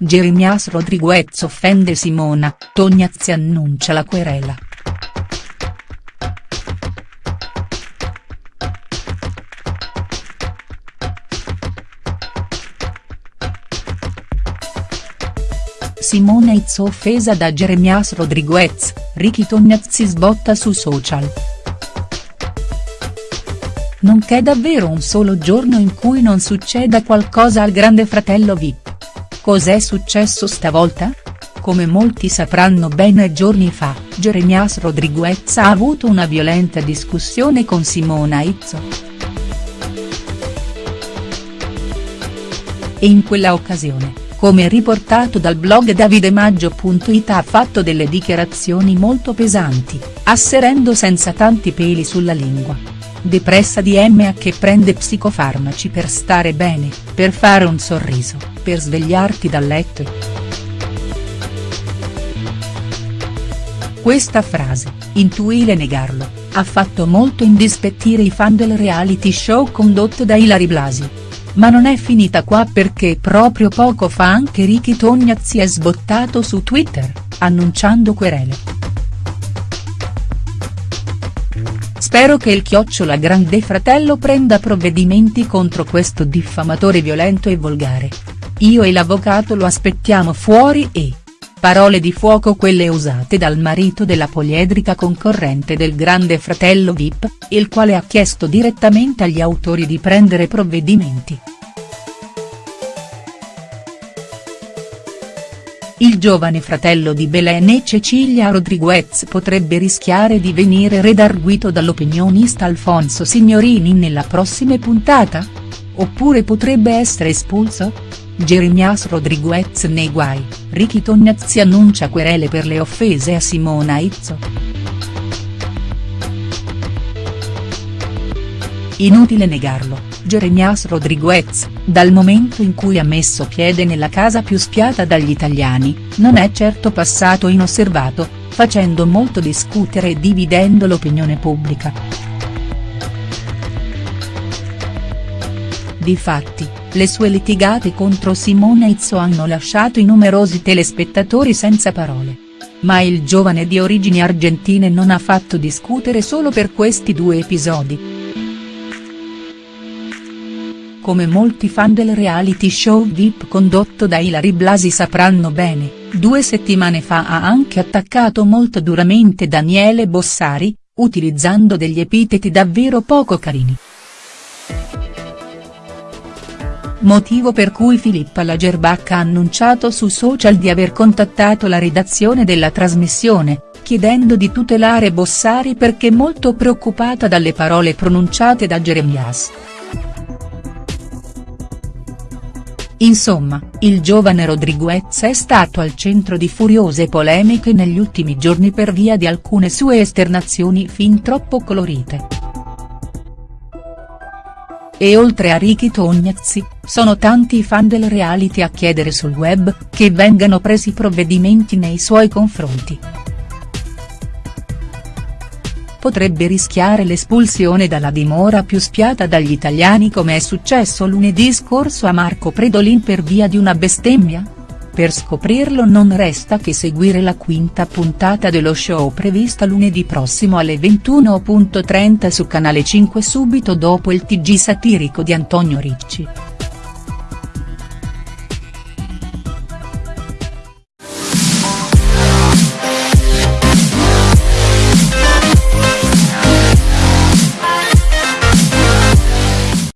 Jeremias Rodriguez offende Simona, Tognazzi annuncia la querela. Simona Izzo offesa da Jeremias Rodriguez, Ricky Tognazzi sbotta su social. Non c'è davvero un solo giorno in cui non succeda qualcosa al grande fratello Vip. Cos'è successo stavolta? Come molti sapranno bene giorni fa, Jeremias Rodriguez ha avuto una violenta discussione con Simona Izzo. E in quella occasione, come riportato dal blog davidemaggio.it ha fatto delle dichiarazioni molto pesanti, asserendo senza tanti peli sulla lingua. Depressa di MA che prende psicofarmaci per stare bene, per fare un sorriso, per svegliarti dal letto. Questa frase, intuile negarlo, ha fatto molto indispettire i fan del reality show condotto da Ilari Blasi. Ma non è finita qua perché proprio poco fa anche Ricky Tognazzi è sbottato su Twitter, annunciando querele. Spero che il chiocciola grande fratello prenda provvedimenti contro questo diffamatore violento e volgare. Io e l'avvocato lo aspettiamo fuori e. Parole di fuoco quelle usate dal marito della poliedrica concorrente del grande fratello Vip, il quale ha chiesto direttamente agli autori di prendere provvedimenti. Il giovane fratello di Belen e Cecilia Rodriguez potrebbe rischiare di venire redarguito dall'opinionista Alfonso Signorini nella prossima puntata? Oppure potrebbe essere espulso? Jeremias Rodriguez nei guai, Ricky Tognazzi annuncia querele per le offese a Simona Izzo. Inutile negarlo, Jeremias Rodriguez, dal momento in cui ha messo piede nella casa più spiata dagli italiani, non è certo passato inosservato, facendo molto discutere e dividendo l'opinione pubblica. Difatti, le sue litigate contro Simona Izzo hanno lasciato i numerosi telespettatori senza parole. Ma il giovane di origini argentine non ha fatto discutere solo per questi due episodi. Come molti fan del reality show Vip condotto da Ilari Blasi sapranno bene, due settimane fa ha anche attaccato molto duramente Daniele Bossari, utilizzando degli epiteti davvero poco carini. Motivo per cui Filippa Lagerbach ha annunciato su social di aver contattato la redazione della trasmissione, chiedendo di tutelare Bossari perché molto preoccupata dalle parole pronunciate da Jeremias. Insomma, il giovane Rodriguez è stato al centro di furiose polemiche negli ultimi giorni per via di alcune sue esternazioni fin troppo colorite. E oltre a Ricky Tognazzi, sono tanti i fan del reality a chiedere sul web, che vengano presi provvedimenti nei suoi confronti potrebbe rischiare l'espulsione dalla dimora più spiata dagli italiani come è successo lunedì scorso a Marco Predolin per via di una bestemmia? Per scoprirlo non resta che seguire la quinta puntata dello show prevista lunedì prossimo alle 21.30 su Canale 5 subito dopo il TG satirico di Antonio Ricci.